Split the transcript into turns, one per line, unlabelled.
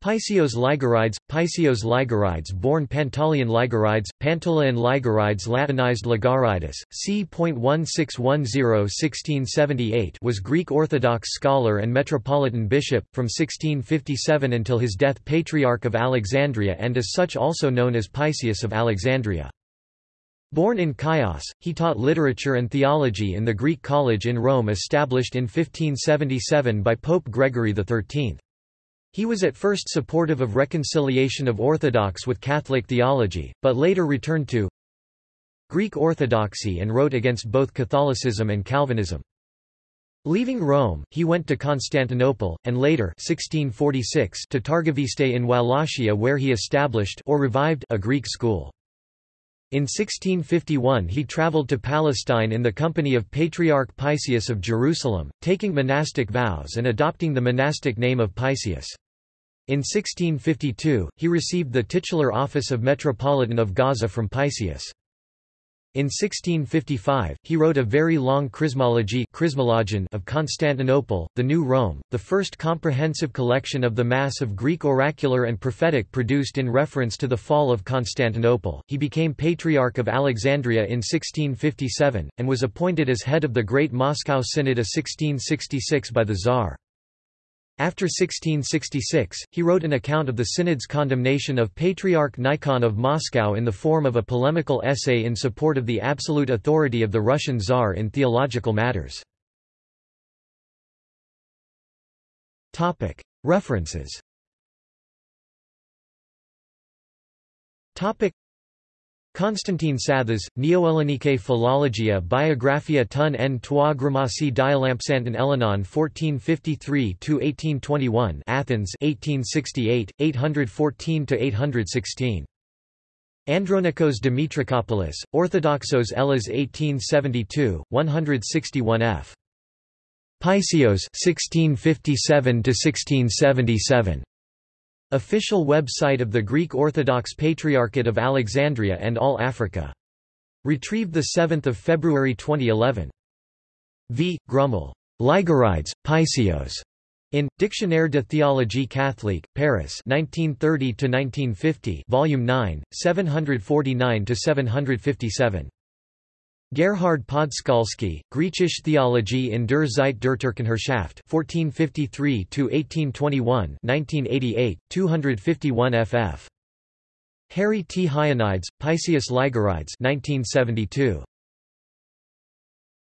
Paisios ligarides, Paisios ligarides born Pantaleon ligarides, Pantaleon ligarides Latinized Ligarides, c.1610-1678 was Greek Orthodox scholar and metropolitan bishop, from 1657 until his death Patriarch of Alexandria and as such also known as Paisius of Alexandria. Born in Chios, he taught literature and theology in the Greek college in Rome established in 1577 by Pope Gregory XIII. He was at first supportive of reconciliation of Orthodox with Catholic theology, but later returned to Greek Orthodoxy and wrote against both Catholicism and Calvinism. Leaving Rome, he went to Constantinople, and later 1646 to Targoviste in Wallachia where he established or revived a Greek school. In 1651 he travelled to Palestine in the company of Patriarch Paisius of Jerusalem, taking monastic vows and adopting the monastic name of Paisius. In 1652, he received the titular office of Metropolitan of Gaza from Paisius. In 1655, he wrote a very long Chrismology of Constantinople, the New Rome, the first comprehensive collection of the Mass of Greek oracular and prophetic produced in reference to the fall of Constantinople. He became Patriarch of Alexandria in 1657, and was appointed as head of the Great Moscow Synod of 1666 by the Tsar. After 1666, he wrote an account of the synod's condemnation of Patriarch Nikon of Moscow in the form of a polemical essay in support of the absolute authority of the Russian Tsar in theological matters. References Constantine Sathas, Neo-Hellenike Philologia Biographia tun en trois grammatie dialampsanton Elenon 1453–1821 Athens 1868, 814–816. Andronikos Dimitrakopoulos, Orthodoxos Hellas 1872, 161 f. Paisios 1657–1677. Official website of the Greek Orthodox Patriarchate of Alexandria and All Africa. Retrieved 7 February 2011. V. Grumel. Ligarides, Paisios. In Dictionnaire de théologie catholique, Paris 1930–1950 Volume 9, 749–757. Gerhard Podskalsky, Griechisch Theologie in der Zeit der Turkenherrschaft 1453–1821 1988, 251 ff. Harry T. Hionides, Paisius Ligarides 1972.